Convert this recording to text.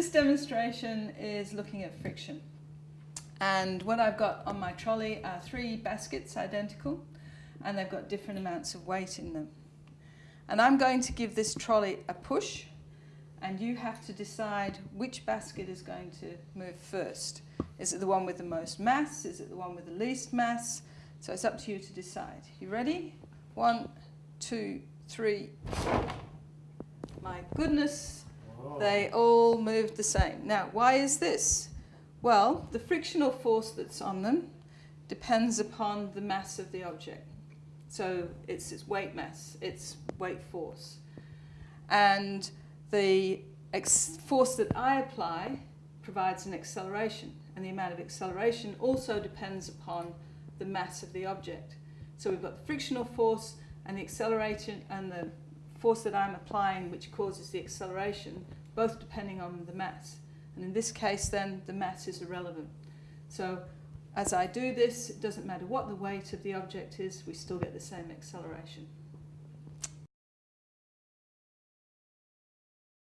This demonstration is looking at friction. And what I've got on my trolley are three baskets identical and they've got different amounts of weight in them. And I'm going to give this trolley a push and you have to decide which basket is going to move first. Is it the one with the most mass? Is it the one with the least mass? So it's up to you to decide. You ready? One, two, three. My goodness, they oh. all move the same. Now, why is this? Well, the frictional force that's on them depends upon the mass of the object. So it's its weight mass, its weight force. And the force that I apply provides an acceleration, and the amount of acceleration also depends upon the mass of the object. So we've got the frictional force and the acceleration and the force that I'm applying which causes the acceleration, both depending on the mass. And in this case then the mass is irrelevant. So as I do this, it doesn't matter what the weight of the object is, we still get the same acceleration.